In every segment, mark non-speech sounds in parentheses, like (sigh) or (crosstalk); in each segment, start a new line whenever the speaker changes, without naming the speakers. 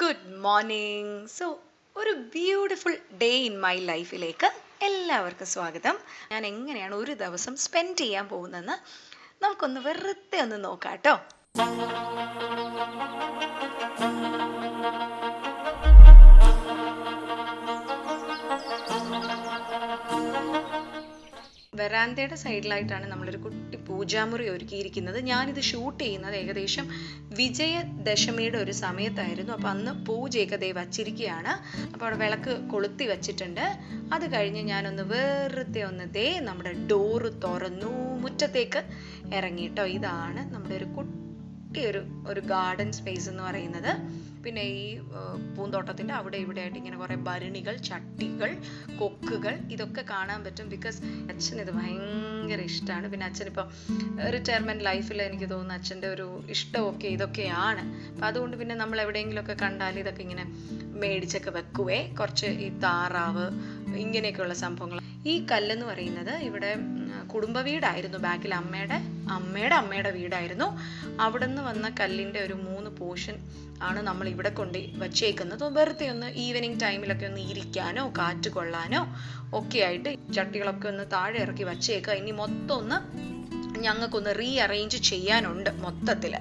Good morning so ഒരു beautiful day in my ലൈഫിലേക്ക് എല്ലാവർക്കും സ്വാഗതം. ഞാൻ എങ്ങനെയാണ് ഒരു ദിവസം സ്പെൻഡ് ചെയ്യാൻ പോകുന്നതെന്ന് നമുക്കൊന്ന് വെറുതെ ഒന്ന് നോക്കാം കേട്ടോ. വെറാന്തയുടെ സൈഡിലായിട്ടാണ് നമ്മളൊരു കുട്ടി പൂജാമുറി ഒരുക്കിയിരിക്കുന്നത്. ഞാനിത് ഷൂട്ട് ചെയ്യുന്നത് ഏകദേശം വിജയദശമിയുടെ ഒരു സമയത്തായിരുന്നു. അപ്പോൾ അന്ന് പൂജയൊക്കെ ദൈവം വച്ചിരിക്കുകയാണ്. അപ്പോൾ അവിടെ വിളക്ക് കൊളുത്തി വച്ചിട്ടുണ്ട്. അത് കഴിഞ്ഞ് ഞാനൊന്ന് വെറുതെ ഒന്ന് ദേ നമ്മുടെ ഡോറ് തുറന്നു. മുറ്റത്തേക്ക് ഇറങ്ങിയിട്ടോ ഇതാണ് നമ്മുടെ ഒരു കുട്ടി ഒരു ഒരു ഗാർഡൻ സ്പേസ് എന്ന് പറയുന്നത്. പിന്നെ ഈ പൂന്തോട്ടത്തിന്റെ അവിടെ ഇവിടെ ആയിട്ട് ഇങ്ങനെ കുറേ ഭരണികൾ ചട്ടികൾ കൊക്കുകൾ ഇതൊക്കെ കാണാൻ പറ്റും. ബിക്കോസ് അച്ഛൻ ഇത് ഭയങ്കര ഇഷ്ടമാണ് പിന്നെ അച്ഛൻ ഇപ്പം റിട്ടയർമെന്റ് ലൈഫിൽ എനിക്ക് തോന്നുന്നു അച്ഛന്റെ ഒരു ഇഷ്ടമൊക്കെ ഇതൊക്കെയാണ്. അപ്പം അതുകൊണ്ട് പിന്നെ നമ്മൾ എവിടെയെങ്കിലുമൊക്കെ കണ്ടാൽ ഇതൊക്കെ ഇങ്ങനെ മേടിച്ചൊക്കെ വെക്കുവേ. കുറച്ച് ഈ താറാവ് ഇങ്ങനെയൊക്കെയുള്ള സംഭവങ്ങൾ. ഈ കല്ലെന്ന് പറയുന്നത് ഇവിടെ കുടുംബ വീടായിരുന്നു. ബാക്കിൽ അമ്മയുടെ അമ്മയുടെ അമ്മയുടെ വീടായിരുന്നു. അവിടെ നിന്ന് വന്ന കല്ലിന്റെ ഒരു മൂന്ന് പോർഷൻ ആണ് നമ്മൾ ഇവിടെ കൊണ്ട് വച്ചേക്കുന്നത്. വെറുതെ ഒന്ന് ഈവനിങ് ടൈമിലൊക്കെ ഒന്ന് ഇരിക്കാനോ കാറ്റ് കൊള്ളാനോ ഒക്കെ ആയിട്ട് ചട്ടികളൊക്കെ ഒന്ന് താഴെ ഇറക്കി വച്ചേക്കുക. ഇനി മൊത്തം ഒന്ന് ഞങ്ങൾക്കൊന്ന് റീ അറേഞ്ച് ചെയ്യാനുണ്ട് മൊത്തത്തിൽ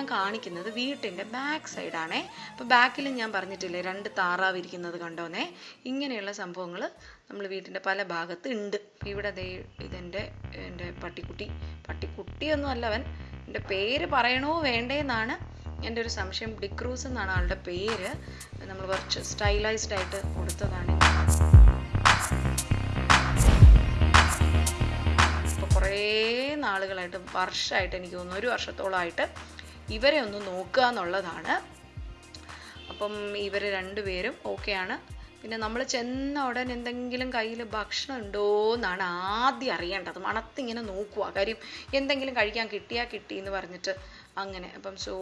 ഞാൻ കാണിക്കുന്നത് വീട്ടിന്റെ ബാക്ക് സൈഡാണേ അപ്പോൾ ബാക്കിൽ ഞാൻ പറഞ്ഞിട്ടില്ലേ രണ്ട് താറാവ് ഇരിക്കുന്നത് കണ്ടോന്നേ? ഇങ്ങനെയുള്ള സംഭവങ്ങൾ നമ്മൾ വീട്ടിന്റെ പല ഭാഗത്ത് ഉണ്ട് ഇവിടെ ദേ ഇതെന്റെ എന്റെ പട്ടിക്കുട്ടി. പട്ടിക്കുട്ടിയൊന്നും അല്ല അവൻ എന്റെ പേര് പറയണോ വേണ്ടേന്നാണ് എന്റെ ഒരു സംശയം. ഡിക്രൂസ് എന്നാണ് ആളുടെ പേര്. നമ്മൾ കുറച്ച് സ്റ്റൈലൈസ്ഡ് ആയിട്ട് കൊടുത്തതാണ്. കുറേ നാളുകളായിട്ട് വർഷമായിട്ട് എനിക്ക് തോന്നുന്നു ഒരു വർഷത്തോളമായിട്ട് ഇവരെ ഒന്ന് നോക്കുക എന്നുള്ളതാണ്. അപ്പം ഇവർ രണ്ടുപേരും ഓക്കെയാണ് പിന്നെ നമ്മൾ ചെന്ന ഉടൻ എന്തെങ്കിലും കയ്യിൽ ഭക്ഷണം ഉണ്ടോ എന്നാണ് ആദ്യം അറിയേണ്ടത്. മണത്തിങ്ങനെ നോക്കുക. കാര്യം എന്തെങ്കിലും കഴിക്കാൻ കിട്ടിയാൽ കിട്ടി എന്ന് പറഞ്ഞിട്ട് അങ്ങനെ. അപ്പം സോ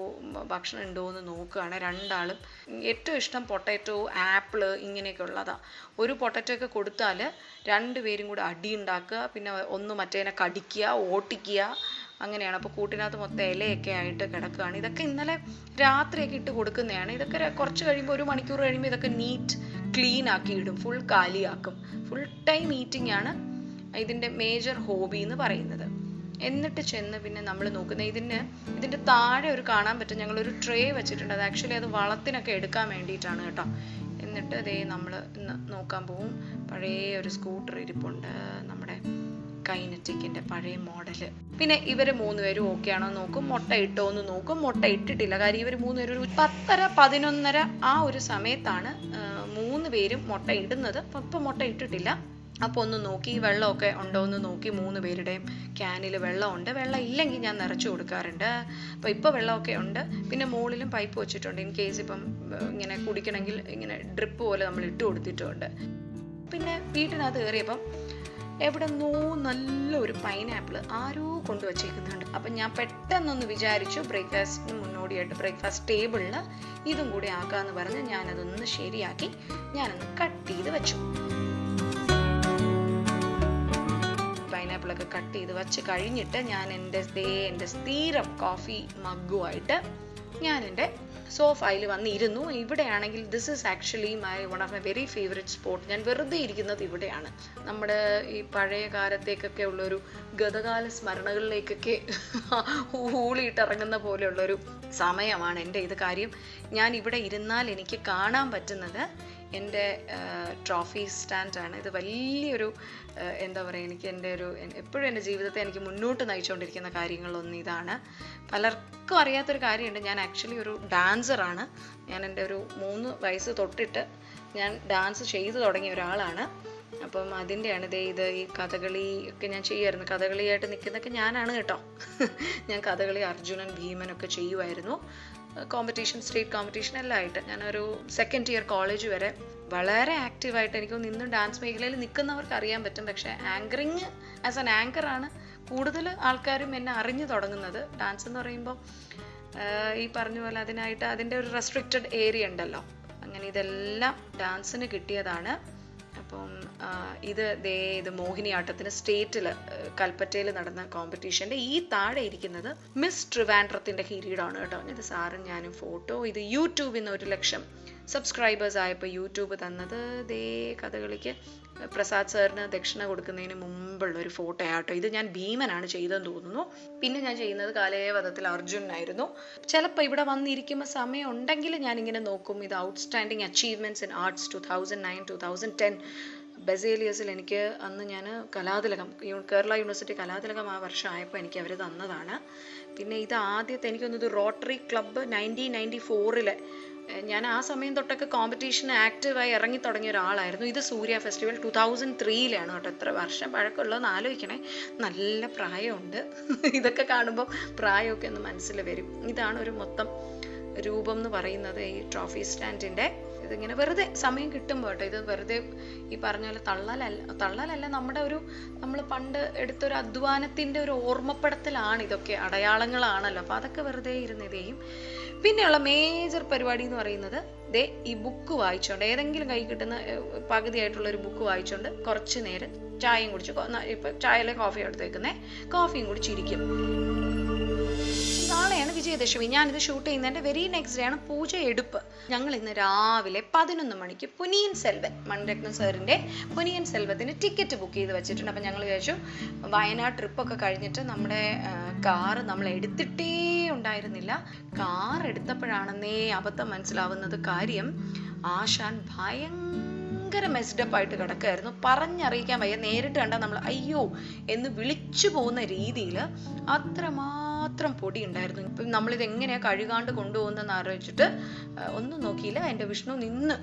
ഭക്ഷണം ഉണ്ടോ എന്ന് നോക്കുകയാണ് രണ്ടാളും. ഏറ്റവും ഇഷ്ടം പൊട്ടാറ്റോ ആപ്പിൾ ഇങ്ങനെയൊക്കെ ഉള്ളതാണ് ഒരു പൊട്ടാറ്റോ ഒക്കെ കൊടുത്താൽ രണ്ടുപേരും കൂടെ അടി ഉണ്ടാക്കുക. പിന്നെ ഒന്ന് മറ്റേനെ കടിക്കുക ഓട്ടിക്കുക അങ്ങനെയാണ്. അപ്പോൾ കൂട്ടിനകത്ത് മൊത്തം ഇലയൊക്കെ ആയിട്ട് കിടക്കുകയാണ്. ഇതൊക്കെ ഇന്നലെ രാത്രിയൊക്കെ ഇട്ട് കൊടുക്കുന്നതാണ്. ഇതൊക്കെ കുറച്ച് കഴിയുമ്പോൾ ഒരു മണിക്കൂർ കഴിയുമ്പോൾ ഇതൊക്കെ നീറ്റ് ക്ലീൻ ആക്കി ഇടും. ഫുൾ കാലിയാക്കും. ഫുൾ ടൈം ഈറ്റിംഗ് ആണ് ഇതിന്റെ മേജർ ഹോബി എന്ന് പറയുന്നത്. എന്നിട്ട് ചെന്ന് പിന്നെ നമ്മൾ നോക്കുന്നത് ഇതിന് ഇതിന്റെ താഴെ ഒരു കാണാൻ പറ്റും. ഞങ്ങളൊരു ട്രേ വെച്ചിട്ടുണ്ട്. അത് ആക്ച്വലി അത് വളത്തിനൊക്കെ എടുക്കാൻ വേണ്ടിയിട്ടാണ് കേട്ടോ. എന്നിട്ട് അതേ നമ്മൾ നോക്കാൻ പോവും. പഴയ ഒരു സ്കൂട്ടർ ഇരിപ്പുണ്ട്. നമ്മുടെ കൈനറ്റിക്കിന്റെ പഴയ മോഡൽ. പിന്നെ ഇവർ മൂന്നുപേരും ഓക്കെ ആണോ നോക്കും. മുട്ട ഇട്ടോ എന്ന് നോക്കും. മുട്ട ഇട്ടിട്ടില്ല. കാര്യം ഇവർ മൂന്നുപേരും ഒരു പത്തര പതിനൊന്നര ആ ഒരു സമയത്താണ് മൂന്ന് പേരും മുട്ട ഇടുന്നത്. ഇപ്പം മുട്ട ഇട്ടിട്ടില്ല. അപ്പോൾ ഒന്ന് നോക്കി വെള്ളമൊക്കെ ഉണ്ടോ എന്ന് നോക്കി മൂന്ന് പേരുടെയും ക്യാനിൽ വെള്ളമുണ്ട്. വെള്ളം ഇല്ലെങ്കിൽ ഞാൻ നിറച്ചു കൊടുക്കാറുണ്ട്. അപ്പോൾ ഇപ്പോൾ വെള്ളമൊക്കെ ഉണ്ട്. പിന്നെ മുകളിലും പൈപ്പ് വെച്ചിട്ടുണ്ട്. ഇൻ കേസ് ഇപ്പം ഇങ്ങനെ കുടിക്കണമെങ്കിൽ ഇങ്ങനെ ഡ്രിപ്പ് പോലെ നമ്മൾ ഇട്ട് കൊടുത്തിട്ടുണ്ട്. പിന്നെ വീട്ടിനകത്ത് കയറിയപ്പം എവിടെ നോ നല്ലൊരു പൈനാപ്പിൾ ആരോ കൊണ്ടുവച്ചേക്കുന്നുണ്ട് അപ്പം ഞാൻ പെട്ടെന്നൊന്ന് വിചാരിച്ചു ബ്രേക്ക്ഫാസ്റ്റിന് മുന്നോടിയായിട്ട് ബ്രേക്ക്ഫാസ്റ്റ് ടേബിളിൽ ഇതും കൂടി ആക്കാമെന്ന് പറഞ്ഞ് ഞാനതൊന്ന് ശരിയാക്കി ഞാനൊന്ന് കട്ട് ചെയ്ത് വെച്ചു. പൈനാപ്പിളൊക്കെ കട്ട് ചെയ്ത് വെച്ച് കഴിഞ്ഞിട്ട് ഞാൻ എന്റെ ദേ എന്റെ സ്ഥിരം കോഫി മഗ്ഗുമായിട്ട് ഞാൻ എന്റെ സോഫയിൽ വന്നിരുന്നു. ഇവിടെയാണെങ്കിൽ this is actually my one of my very favourite spot ഞാൻ വെറുതെ ഇരിക്കുന്നത് ഇവിടെയാണ്. നമ്മുടെ ഈ പഴയ കാലത്തേക്കൊക്കെ ഉള്ളൊരു ഗതകാല സ്മരണകളിലേക്കൊക്കെ ഊളിയിട്ടിറങ്ങുന്ന പോലെയുള്ളൊരു സമയമാണ് എന്റെ ഇത് കാര്യം. ഞാൻ ഇവിടെ ഇരുന്നാൽ എനിക്ക് കാണാൻ പറ്റുന്നത് എന്റെ ട്രോഫി സ്റ്റാൻഡാണ് ഇത് വലിയൊരു എന്താ പറയുക എനിക്ക് എന്റെ ഒരു എപ്പോഴും എന്റെ ജീവിതത്തെ എനിക്ക് മുന്നോട്ട് നയിച്ചുകൊണ്ടിരിക്കുന്ന കാര്യങ്ങളൊന്നും ഇതാണ്. പലർക്കും അറിയാത്തൊരു കാര്യമുണ്ട്. ഞാൻ ആക്ച്വലി ഒരു ഡാൻസറാണ് ഞാൻ എന്റെ ഒരു മൂന്ന് വയസ്സ് തൊട്ടിട്ട് ഞാൻ ഡാൻസ് ചെയ്തു തുടങ്ങിയ ഒരാളാണ്. അപ്പം അതിന്റെയാണ് ഇതേ ഇത് ഈ കഥകളി ഒക്കെ ഞാൻ ചെയ്യുമായിരുന്നു. കഥകളിയായിട്ട് നിൽക്കുന്നതൊക്കെ ഞാനാണ് കേട്ടോ. (laughs) ഞാൻ കഥകളി അർജുനൻ ഭീമനൊക്കെ ചെയ്യുമായിരുന്നു. കോമ്പറ്റീഷൻ സ്റ്റേറ്റ് കോമ്പറ്റീഷൻ എല്ലാം ആയിട്ട്. ഞാനൊരു സെക്കൻഡ് ഇയർ കോളേജ് വരെ വളരെ ആക്റ്റീവായിട്ട് എനിക്ക് ഇന്നും ഡാൻസ് മേഖലയിൽ നിൽക്കുന്നവർക്ക് അറിയാൻ പറ്റും. പക്ഷേ ആങ്കറിങ് ആസ് ആൻ ആങ്കറാണ് കൂടുതൽ ആൾക്കാരും എന്നെ അറിഞ്ഞു തുടങ്ങുന്നത്. ഡാൻസ് എന്ന് പറയുമ്പോൾ ഈ പറഞ്ഞ പോലെ അതിനായിട്ട് അതിന്റെ ഒരു റെസ്ട്രിക്റ്റഡ് ഏരിയ ഉണ്ടല്ലോ. അങ്ങനെ ഇതെല്ലാം ഡാൻസിന് കിട്ടിയതാണ്. അപ്പം ഇത് ദേ ഇത് മോഹിനിയാട്ടത്തിന് സ്റ്റേറ്റിൽ കൽപ്പറ്റയിൽ നടന്ന കോമ്പറ്റീഷന്റെ ഈ താഴെ ഇരിക്കുന്നത് മിസ് ട്രിവാൻഡ്രത്തിന്റെ കിരീടമാണ് കേട്ടോ. ഇത് സാറും ഞാനും ഫോട്ടോ ഇത് യൂട്യൂബിൽ നിന്ന് ഒരു ലക്ഷം സബ്സ്ക്രൈബേഴ്സ് ആയപ്പോൾ യൂട്യൂബ് തന്നത് ദേ കഥകളിക്ക്. പ്രസാദ് സാറിന് ദക്ഷിണ കൊടുക്കുന്നതിന് മുമ്പുള്ള ഒരു ഫോട്ടോ ആട്ടോ ഇത് ഞാൻ ഭീമനാണ് ചെയ്തതെന്ന് തോന്നുന്നു. പിന്നെ ഞാൻ ചെയ്യുന്നത് കാലയവധത്തിൽ അർജുനായിരുന്നു. ചിലപ്പോൾ ഇവിടെ വന്നിരിക്കുമ്പോൾ സമയം ഉണ്ടെങ്കിൽ ഞാനിങ്ങനെ നോക്കും. ഇത് outstanding achievements in arts two thousand nine two thousand ten ബസേലിയസിൽ എനിക്ക് അന്ന് ഞാൻ കലാതിലകം കേരള യൂണിവേഴ്സിറ്റി കലാതിലകം ആ വർഷം ആയപ്പോൾ എനിക്ക് അവർ തന്നതാണ്. പിന്നെ ഇത് ആദ്യത്തെ എനിക്കൊന്നത് റോട്ടറി ക്ലബ്ബ് നയന്റീൻ നയന്റി ഫോറിലെ ഞാൻ ആ സമയം തൊട്ടൊക്കെ കോമ്പറ്റീഷൻ ആക്റ്റീവായി ഇറങ്ങി തുടങ്ങിയ ഒരാളായിരുന്നു. ഇത് സൂര്യ ഫെസ്റ്റിവൽ ടു തൗസൻഡ് ത്രീയിലാണ് കേട്ടോ എത്ര വർഷം. പഴക്കമുള്ളതെന്ന് ആലോചിക്കണേ. നല്ല പ്രായമുണ്ട്. ഇതൊക്കെ കാണുമ്പോൾ പ്രായമൊക്കെ ഒന്ന് മനസ്സിൽ വരും. ഇതാണ് ഒരു മൊത്തം രൂപം എന്ന് പറയുന്നത് ഈ ട്രോഫി സ്റ്റാൻഡിന്റെ ഇതിങ്ങനെ വെറുതെ സമയം കിട്ടുമ്പോൾ കേട്ടോ ഇത് വെറുതെ ഈ പറഞ്ഞ പോലെ തള്ളലല്ല തള്ളലല്ല നമ്മുടെ ഒരു നമ്മൾ പണ്ട് എടുത്തൊരു അധ്വാനത്തിന്റെ ഒരു ഓർമ്മപ്പെടുത്തലാണ് ഇതൊക്കെ അടയാളങ്ങളാണല്ലോ. അപ്പോൾ അതൊക്കെ വെറുതെ ഇരുന്ന് ഇത് ചെയ്യും. പിന്നെയുള്ള മേജർ പരിപാടി എന്ന് പറയുന്നത് ദേ ഈ ബുക്ക് വായിച്ചുകൊണ്ട് ഏതെങ്കിലും കൈ കിട്ടുന്ന പകുതിയായിട്ടുള്ള ഒരു ബുക്ക് വായിച്ചുകൊണ്ട് കുറച്ച് നേരം ചായയും കുടിച്ച് ഇപ്പം ചായയിലെ കോഫി എടുത്തേക്കുന്നേ കോഫിയും കുടിച്ചിരിക്കും. വിജയദശമി ഞാനിത് ഷൂട്ട് ചെയ്യുന്നതിന്റെ വെരി നെക്സ്റ്റ് ഡേ ആണ് പൂജ എടുപ്പ്. ഞങ്ങൾ ഇന്ന് രാവിലെ പതിനൊന്ന് മണിക്ക് പുനിയൻ സെൽവൻ മൺരത്നം സാറിന്റെ പുനിയൻ സെൽവത്തിന് ടിക്കറ്റ് ബുക്ക് ചെയ്ത് വെച്ചിട്ടുണ്ട്. അപ്പം ഞങ്ങൾ വിചാരിച്ചു വയനാട് ട്രിപ്പൊക്കെ കഴിഞ്ഞിട്ട് നമ്മുടെ കാറ് നമ്മൾ എടുത്തിട്ടേ ഉണ്ടായിരുന്നില്ല. കാർ എടുത്തപ്പോഴാണെന്നേ അബദ്ധം മനസ്സിലാവുന്നത് കാര്യം ആശാൻ ഭയങ്കര മെസ്ഡപ്പ് ആയിട്ട് കിടക്കായിരുന്നു പറഞ്ഞറിയിക്കാൻ വയ്യ. നേരിട്ട് കണ്ടാൽ നമ്മൾ അയ്യോ എന്ന് വിളിച്ചു പോകുന്ന രീതിയിൽ അത്രമാത്രം പൊടി ഉണ്ടായിരുന്നു ഇപ്പം നമ്മളിത് എങ്ങനെയാ കഴുകാണ്ട് കൊണ്ടുപോകുന്നതെന്ന് ആലോചിച്ചിട്ട് ഒന്നും നോക്കിയില്ല. എന്റെ വിഷ്ണു നിന്ന്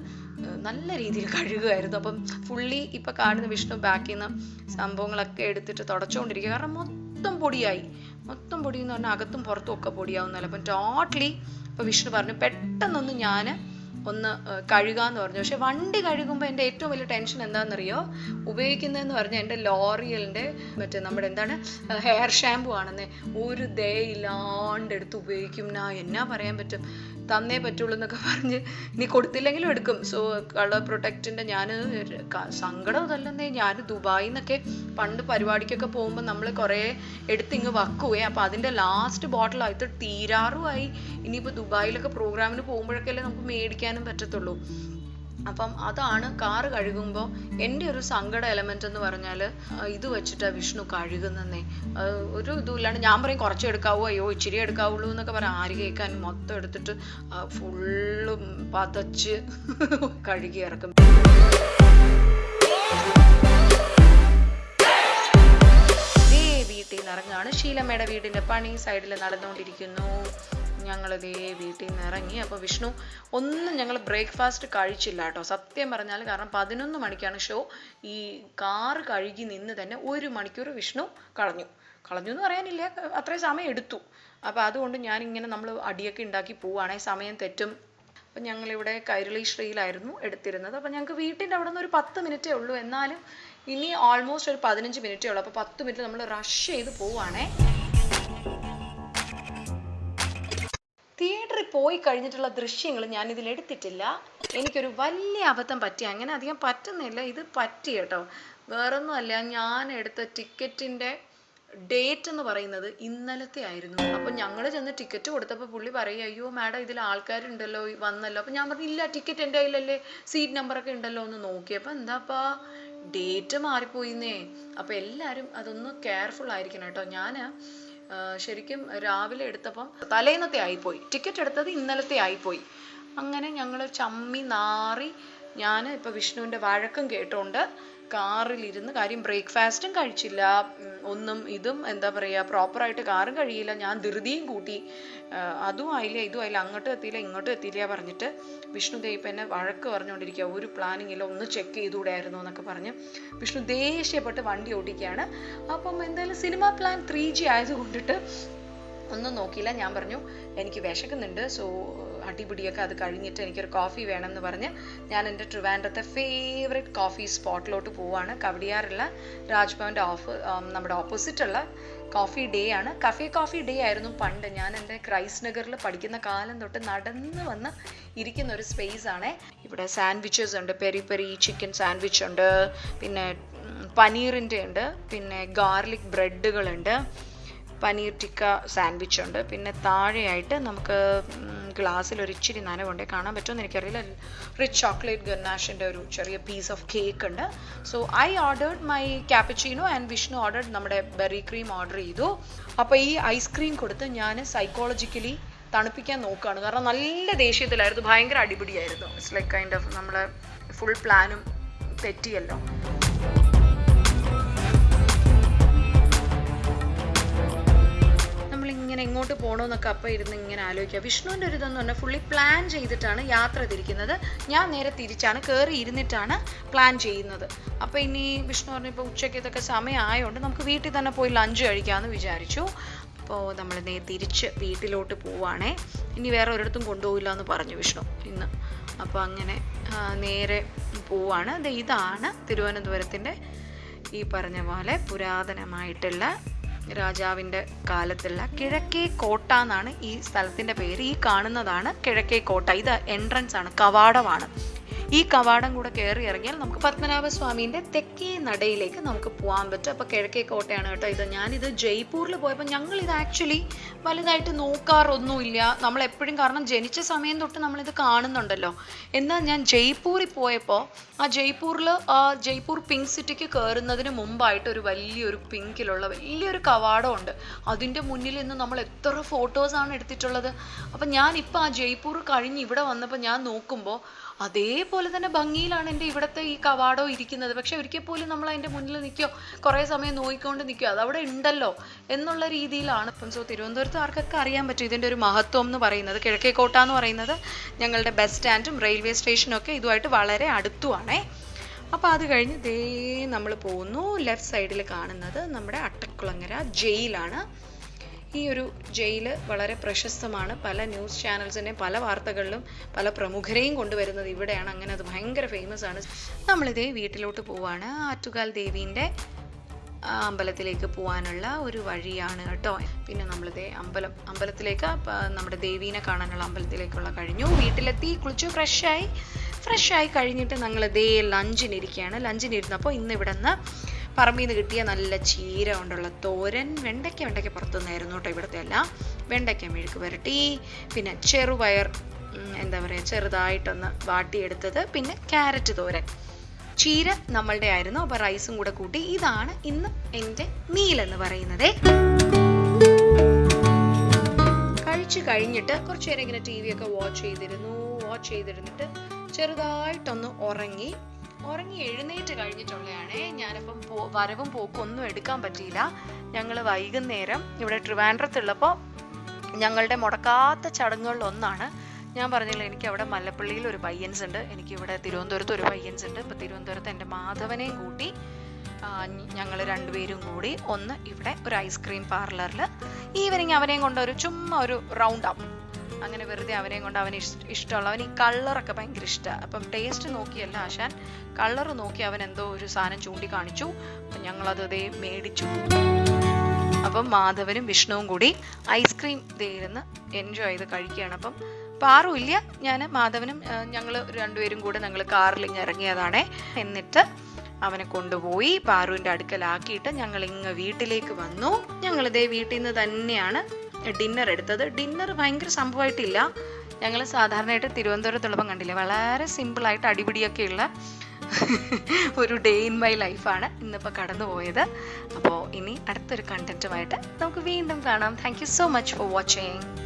നല്ല രീതിയിൽ കഴുകുമായിരുന്നു അപ്പം ഫുള്ളി ഇപ്പം കാണുന്ന വിഷ്ണു ബാക്കിൽ നിന്ന് സംഭവങ്ങളൊക്കെ എടുത്തിട്ട് തുടച്ചുകൊണ്ടിരിക്കുക കാരണം മൊത്തം പൊടിയായി. മൊത്തം പൊടി എന്ന് പറഞ്ഞാൽ അകത്തും പുറത്തും ഒക്കെ പൊടിയാവുന്നല്ലോ അപ്പം ടോട്ടലി ഇപ്പം വിഷ്ണു പറഞ്ഞു പെട്ടെന്നൊന്ന് ഞാൻ ഒന്ന് ഏർ കഴുകാന്ന് പറഞ്ഞു. പക്ഷെ വണ്ടി കഴുകുമ്പോൾ എന്റെ ഏറ്റവും വലിയ ടെൻഷൻ എന്താണെന്നറിയോ ഉപയോഗിക്കുന്നതെന്ന് പറഞ്ഞാൽ എന്റെ ലോറിയലിന്റെ മറ്റേ നമ്മുടെ എന്താണ് ഹെയർ ഷാമ്പു ആണെന്നേ. ഒരു ദേ ഇല്ലാണ്ട് എടുത്ത് ഉപയോഗിക്കും. എന്നാ എന്നാ പറയാൻ പറ്റും? തന്നേ പറ്റുള്ളൂ എന്നൊക്കെ പറഞ്ഞ് ഇനി കൊടുത്തില്ലെങ്കിലും എടുക്കും. സോ കളർ പ്രൊട്ടക്റ്റിന്റെ ഞാൻ സങ്കടം അതല്ലെന്നേ. ഞാൻ ദുബായിൽ നിന്നൊക്കെ പണ്ട് പരിപാടിക്കൊക്കെ പോകുമ്പോൾ നമ്മൾ കുറേ എടുത്തിങ്ങ് വക്കുവേ. അപ്പം അതിന്റെ ലാസ്റ്റ് ബോട്ടിൽ ആയിട്ട് തീരാറുമായി. ഇനിയിപ്പോൾ ദുബായിലൊക്കെ പ്രോഗ്രാമിന് പോകുമ്പോഴൊക്കെ നമുക്ക് മേടിക്കാനും പറ്റത്തുള്ളൂ. അപ്പം അതാണ് കാറ് കഴുകുമ്പോൾ എന്റെ ഒരു സങ്കട എലമെന്റ് എന്ന് പറഞ്ഞാൽ ഇത് വെച്ചിട്ടാണ് വിഷ്ണു കഴുകുന്നേ ഒരു ഇതുമില്ലാണ്ട് ഞാൻ പറയും കുറച്ച് എടുക്കാവോ അയ്യോ ഇച്ചിരി എടുക്കാവുള്ളൂ എന്നൊക്കെ പറയാം. ആര് കേൾക്കാൻ മൊത്തം എടുത്തിട്ട് ഫുള്ളും പതച്ച് കഴുകി ഇറക്കും. വീട്ടിൽ ശീലമ്മയുടെ വീടിന്റെ പണി. സൈഡിൽ നടന്നുകൊണ്ടിരിക്കുന്നു. ഞങ്ങൾ ദേ വീട്ടിൽ നിന്ന് ഇറങ്ങി അപ്പോൾ വിഷ്ണു ഒന്നും ഞങ്ങൾ ബ്രേക്ക്ഫാസ്റ്റ് കഴിച്ചില്ല കേട്ടോ സത്യം പറഞ്ഞാൽ കാരണം പതിനൊന്ന് മണിക്കാണ് ഷോ. ഈ കാറ് കഴുകി നിന്ന് തന്നെ ഒരു മണിക്കൂർ വിഷ്ണു കളഞ്ഞു. കളഞ്ഞു എന്ന് പറയാനില്ല. അത്രയും സമയം എടുത്തു. അപ്പോൾ അതുകൊണ്ട് ഞാനിങ്ങനെ നമ്മൾ അടിയൊക്കെ ഉണ്ടാക്കി പോവുകയാണെങ്കിൽ സമയം തെറ്റും. അപ്പം ഞങ്ങളിവിടെ കൈരളി ശ്രീയിലായിരുന്നു എടുത്തിരുന്നത്. അപ്പം ഞങ്ങൾക്ക് വീട്ടിന്റെ അവിടെ നിന്ന് ഒരു പത്ത് മിനിറ്റേ ഉള്ളൂ. എന്നാലും ഇനി ഓൾമോസ്റ്റ് ഒരു പതിനഞ്ച് മിനിറ്റേ ഉള്ളൂ. അപ്പോൾ പത്ത് മിനിറ്റ് നമ്മൾ റഷ് ചെയ്ത് പോവുകയാണേ തിയേറ്ററിൽ പോയി കഴിഞ്ഞിട്ടുള്ള ദൃശ്യങ്ങൾ ഞാൻ ഇതിൽ എടുത്തിട്ടില്ല. എനിക്കൊരു വലിയ അബദ്ധം പറ്റി. അങ്ങനെ അധികം പറ്റുന്നില്ല. ഇത് പറ്റി കേട്ടോ. വേറൊന്നുമല്ല ഞാൻ എടുത്ത ടിക്കറ്റിന്റെ ഡേറ്റ് എന്ന് പറയുന്നത് ഇന്നലത്തെ ആയിരുന്നു. അപ്പം ഞങ്ങൾ ചെന്ന് ടിക്കറ്റ് കൊടുത്തപ്പോൾ പുള്ളി പറയും അയ്യോ മാഡം ഇതിൽ ആൾക്കാരുണ്ടല്ലോ വന്നല്ലോ. അപ്പം ഞാൻ പറഞ്ഞു ഇല്ല ടിക്കറ്റ് എന്റെ കയ്യിലല്ലേ സീറ്റ് നമ്പറൊക്കെ ഉണ്ടല്ലോ എന്ന് നോക്കിയപ്പോൾ എന്താപ്പാ ഡേറ്റ് മാറിപ്പോയിന്നേ. അപ്പം എല്ലാവരും അതൊന്ന് കെയർഫുൾ ആയിരിക്കണം കേട്ടോ. ഞാൻ ശരിക്കും രാവിലെ എടുത്തപ്പം തലേന്നത്തെ ആയിപ്പോയി. ടിക്കറ്റ് എടുത്തത് ഇന്നലത്തെ ആയിപ്പോയി. അങ്ങനെ ഞങ്ങൾ ചമ്മി നാറി ഞാൻ ഇപ്പം വിഷ്ണുവിന്റെ വഴക്കം കേട്ടോണ്ട് കാറിലിരുന്ന് കാര്യം ബ്രേക്ക്ഫാസ്റ്റും കഴിച്ചില്ല. ഒന്നും ഇതും എന്താ പറയുക പ്രോപ്പറായിട്ട് കാറും കഴിയില്ല. ഞാൻ ധൃതിയും കൂട്ടി. അതും ആയില്ല ഇതും ആയില്ല അങ്ങോട്ടും എത്തിയില്ല ഇങ്ങോട്ടും എത്തിയില്ല പറഞ്ഞിട്ട് വിഷ്ണു ദേ എന്നെ വഴക്ക് പറഞ്ഞുകൊണ്ടിരിക്കുക ഒരു പ്ലാനിങ് ഇല്ല ഒന്ന് ചെക്ക് ചെയ്തുകൂടായിരുന്നു എന്നൊക്കെ പറഞ്ഞ് വിഷ്ണു ദേഷ്യപ്പെട്ട് വണ്ടി ഓടിക്കുകയാണ് അപ്പം എന്തായാലും സിനിമ പ്ലാൻ ത്രീ ജി ആയതുകൊണ്ടിട്ട് ഒന്നും നോക്കിയില്ല. ഞാൻ പറഞ്ഞു എനിക്ക് വിശക്കുന്നുണ്ട്. സോ അടിപിടിയൊക്കെ അത് കഴിഞ്ഞിട്ട് എനിക്കൊരു കോഫി വേണം എന്ന് പറഞ്ഞ് ഞാൻ എന്റെ ട്രിവാൻഡ്രത്തെ ഫേവറേറ്റ് കോഫി സ്പോട്ടിലോട്ട് പോവാണ്. കവടിയാറുള്ള രാജ്ഭവന്റെ ഓഫ് നമ്മുടെ ഓപ്പോസിറ്റുള്ള കോഫി ഡേ ആണ്. കഫേ കോഫി ഡേ ആയിരുന്നു പണ്ട്. ഞാൻ എന്റെ ക്രൈസ്റ്റ് നഗറിൽ പഠിക്കുന്ന കാലം തൊട്ട് നടന്ന് വന്ന് ഇരിക്കുന്ന ഒരു സ്പേസ് ആണ്. ഇവിടെ സാൻഡ്വിച്ചസ് ഉണ്ട് പെരി പെരി ചിക്കൻ സാൻഡ്വിച്ച് ഉണ്ട് പിന്നെ പനീറിന്റെ ഉണ്ട് പിന്നെ ഗാർലിക് ബ്രെഡുകളുണ്ട് പനീർ ടിക്ക സാൻഡ്വിച്ച് ഉണ്ട് പിന്നെ താഴെയായിട്ട് നമുക്ക് ഗ്ലാസ്സിൽ ഒരു ഇച്ചിരി നനവുണ്ട്. കാണാൻ പറ്റുമെന്ന് എനിക്കറിയില്ല. റിച്ച് ചോക്ലേറ്റ് ഗന്നാഷിന്റെ ഒരു ചെറിയ പീസ് ഓഫ് കേക്ക് ഉണ്ട്. So I ordered my cappuccino and Vishnu ordered നമ്മുടെ ബെറി ക്രീം ഓർഡർ ചെയ്തു. അപ്പോൾ ഈ ഐസ്ക്രീം കൊടുത്ത് ഞാൻ സൈക്കോളജിക്കലി തണുപ്പിക്കാൻ നോക്കുകയാണ്. കാരണം നല്ല ദേഷ്യത്തിലായിരുന്നു. ഭയങ്കര അടിപിടിയായിരുന്നു. ഇറ്റ്സ് ലൈക്ക് കൈൻഡ് ഓഫ് നമ്മളെ ഫുൾ പ്ലാനും തെറ്റിയല്ലോ. നമ്മളിങ്ങനെ എങ്ങോട്ട് പോകണമെന്നൊക്കെ അപ്പം ഇരുന്ന് ഇങ്ങനെ ആലോചിക്കുക. വിഷ്ണുവിന്റെ ഒരു ഇതെന്ന് പറഞ്ഞാൽ ഫുള്ളി പ്ലാൻ ചെയ്തിട്ടാണ് യാത്ര തിരിക്കുന്നത്. ഞാൻ നേരെ തിരിച്ചാണ് കയറി ഇരുന്നിട്ടാണ് പ്ലാൻ ചെയ്യുന്നത്. അപ്പോൾ ഇനി വിഷ്ണു പറഞ്ഞു ഇപ്പോൾ ഉച്ചയ്ക്ക് ഇതൊക്കെ സമയമായതുകൊണ്ട് നമുക്ക് വീട്ടിൽ തന്നെ പോയി ലഞ്ച് കഴിക്കാമെന്ന് വിചാരിച്ചു. അപ്പോൾ നമ്മൾ നേ തിരിച്ച് വീട്ടിലോട്ട് പോവാണേ. ഇനി വേറെ ഒരിടത്തും കൊണ്ടുപോകില്ല എന്ന് പറഞ്ഞു വിഷ്ണു ഇന്ന്. അപ്പോൾ അങ്ങനെ നേരെ പോവാണ്. ഇതാണ് തിരുവനന്തപുരത്തിന്റെ ഈ പറഞ്ഞ പോലെ പുരാതനമായിട്ടുള്ള രാജാവിന്റെ കാലത്തുള്ള കിഴക്കേ കോട്ട എന്നാണ് ഈ സ്ഥലത്തിന്റെ പേര്. ഈ കാണുന്നതാണ് കിഴക്കേ കോട്ട. ഇത് എൻട്രൻസ് ആണ് കവാടമാണ്. ഈ കവാടം കൂടെ കയറി ഇറങ്ങിയാൽ നമുക്ക് പത്മനാഭ സ്വാമിന്റെ തെക്കേ നടയിലേക്ക് നമുക്ക് പോകാൻ പറ്റും. അപ്പോൾ കിഴക്കേ കോട്ടയാണ് കേട്ടോ ഇത്. ഞാനിത് ജയ്പൂരിൽ പോയപ്പോൾ ഞങ്ങൾ ഇത് ആക്ച്വലി വലുതായിട്ട് നോക്കാറൊന്നുമില്ല. നമ്മൾ എപ്പോഴും കാരണം ജനിച്ച സമയം തൊട്ട് നമ്മളിത് കാണുന്നുണ്ടല്ലോ. എന്നാൽ ഞാൻ ജയ്പൂരിൽ പോയപ്പോൾ ആ ജയ്പൂരിൽ ആ ജയ്പൂർ പിങ്ക് സിറ്റിക്ക് കയറുന്നതിന് മുമ്പായിട്ട് ഒരു വലിയൊരു പിങ്കിലുള്ള വലിയൊരു കവാടമുണ്ട്. അതിന്റെ മുന്നിൽ നിന്ന് നമ്മൾ എത്ര ഫോട്ടോസാണ് എടുത്തിട്ടുള്ളത്? അപ്പം ഞാനിപ്പോൾ ആ ജയ്പൂർ കഴിഞ്ഞ് ഇവിടെ വന്നപ്പോൾ ഞാൻ നോക്കുമ്പോൾ അതേപോലെ തന്നെ ഭംഗിയിലാണ് എന്റെ ഇവിടുത്തെ ഈ കവാടോ ഇരിക്കുന്നത്. പക്ഷെ ഒരിക്കൽ പോലും നമ്മൾ അതിന്റെ മുന്നിൽ നിൽക്കോ കുറേ സമയം നോക്കിക്കൊണ്ട് നിൽക്കോ അതവിടെ ഉണ്ടല്ലോ എന്നുള്ള രീതിയിലാണ്. ഇപ്പം സോ തിരുവനന്തപുരത്ത് ആർക്കൊക്കെ അറിയാൻ പറ്റും ഇതിന്റെ ഒരു മഹത്വം എന്ന് പറയുന്നത്. കിഴക്കേക്കോട്ട എന്ന് പറയുന്നത് ഞങ്ങളുടെ ബസ് സ്റ്റാൻഡും റെയിൽവേ സ്റ്റേഷനും ഒക്കെ ഇതുമായിട്ട് വളരെ അടുത്തുവാണേ. അപ്പോൾ അത് കഴിഞ്ഞ് ദേ നമ്മൾ പോകുന്നു ലെഫ്റ്റ് സൈഡിൽ കാണുന്നത് നമ്മുടെ അട്ടക്കുളങ്ങര ജയിലാണ്. ഈ ഒരു ജയിൽ വളരെ പ്രശസ്തമാണ്. പല ന്യൂസ് ചാനൽസിനെ പല വാർത്തകളിലും പല പ്രമുഖരെയും കൊണ്ടുവരുന്നത് ഇവിടെയാണ്. അങ്ങനെ അത് ഭയങ്കര ഫേമസ് ആണ്. നമ്മളിതേ വീട്ടിലോട്ട് പോവാണ്. ആറ്റുകാൽ ദേവീന്റെ അമ്പലത്തിലേക്ക് പോകാനുള്ള ഒരു വഴിയാണ് കേട്ടോ. പിന്നെ നമ്മളിതേ അമ്പലം അമ്പലത്തിലേക്ക് നമ്മുടെ ദേവീനെ കാണാനുള്ള അമ്പലത്തിലേക്കുള്ള കഴിഞ്ഞു. വീട്ടിലെത്തി കുളിച്ചു ഫ്രഷായി. ഫ്രഷായി കഴിഞ്ഞിട്ട് ഞങ്ങൾ ദേ ലഞ്ചിനിരിക്കുകയാണ് ലഞ്ചിനിരുന്നപ്പോൾ ഇന്ന് ഇവിടെ നിന്ന് പറമ്പിൽ നിന്ന് കിട്ടിയ നല്ല ചീര കൊണ്ടുള്ള തോരൻ വെണ്ടയ്ക്ക വെണ്ടയ്ക്ക പുറത്തുനിന്നായിരുന്നു കേട്ടോ ഇവിടുത്തെ എല്ലാം. വെണ്ടയ്ക്ക മെഴുക്ക് പുരട്ടി പിന്നെ ചെറുപയർ എന്താ പറയുക ചെറുതായിട്ടൊന്ന് വാട്ടിയെടുത്തത് പിന്നെ ക്യാരറ്റ് തോരൻ. ചീര നമ്മളുടെ ആയിരുന്നു അപ്പൊ റൈസും കൂടെ കൂട്ടി. ഇതാണ് ഇന്ന് എന്റെ മീൽ എന്ന് പറയുന്നത്. കഴിച്ചു കഴിഞ്ഞിട്ട് കുറച്ചു നേരം ഇങ്ങനെ ടി വി ഒക്കെ വാച്ച് ചെയ്തിരുന്നു. വാച്ച് ചെയ്തിരുന്നിട്ട് ചെറുതായിട്ടൊന്ന് ഉറങ്ങി ഉറങ്ങി എഴുന്നേറ്റ് കഴിഞ്ഞിട്ടുള്ളതാണേ ഞാനിപ്പം പോ വരവും പോക്കും ഒന്നും എടുക്കാൻ പറ്റിയില്ല. ഞങ്ങൾ വൈകുന്നേരം ഇവിടെ ട്രിവാൻഡ്രത്തുള്ളപ്പോൾ ഞങ്ങളുടെ മുടക്കാത്ത ചടങ്ങുകളിൽ ഒന്നാണ് ഞാൻ പറഞ്ഞില്ല എനിക്ക് അവിടെ മല്ലപ്പള്ളിയിൽ ഒരു പയ്യൻസ് ഉണ്ട് എനിക്ക് ഇവിടെ തിരുവനന്തപുരത്ത് ഒരു പയ്യൻസ് ഉണ്ട് ഇപ്പം തിരുവനന്തപുരത്ത് എന്റെ മാധവനെയും കൂട്ടി ഞങ്ങൾ രണ്ടുപേരും കൂടി ഒന്ന് ഇവിടെ ഒരു ഐസ്ക്രീം പാർലറിൽ ഈവനിങ് അവനെയും കൊണ്ട് ഒരു ചുമ്മാ ഒരു റൗണ്ട് അപ്പ് അങ്ങനെ വെറുതെ അവനെയും കൊണ്ട് അവന് ഇഷ്- ഇഷ്ടമുള്ള അവൻ ഈ കളറൊക്കെ ഭയങ്കര ഇഷ്ടമാണ് അപ്പം ടേസ്റ്റ് നോക്കിയല്ല ആശാൻ. കളർ നോക്കി അവൻ എന്തോ ഒരു സാധനം ചൂണ്ടിക്കാണിച്ചു. അപ്പം ഞങ്ങളത് അതേ മേടിച്ചു. അപ്പം മാധവനും വിഷ്ണുവും കൂടി ഐസ്ക്രീം ഇരുന്ന് എൻജോയ് ചെയ്ത് കഴിക്കുകയാണ്. അപ്പം പാറുമില്ല ഞാൻ മാധവനും ഞങ്ങൾ രണ്ടുപേരും കൂടെ ഞങ്ങൾ കാറിൽ ഇങ്ങനെ ഇറങ്ങിയതാണേ. എന്നിട്ട് അവനെ കൊണ്ടുപോയി പാറുവിന്റെ അടുക്കലാക്കിയിട്ട് ഞങ്ങൾ ഇങ്ങ് വീട്ടിലേക്ക് വന്നു. ഞങ്ങളിതേ വീട്ടിൽ നിന്ന് തന്നെയാണ് ഡിന്നർ എടുത്തത്. ഡിന്നർ ഭയങ്കര സംഭവമായിട്ടില്ല ഞങ്ങൾ സാധാരണയായിട്ട് തിരുവനന്തപുരത്തുള്ളപ്പം കണ്ടില്ല? വളരെ സിമ്പിളായിട്ട് അടിപിടിയൊക്കെയുള്ള ഒരു ഡേ ഇൻ മൈ ലൈഫാണ് ഇന്നിപ്പോൾ കടന്നു പോയത്. അപ്പോൾ ഇനി അടുത്തൊരു കണ്ടന്റുമായിട്ട് നമുക്ക് വീണ്ടും കാണാം. Thank you so much for watching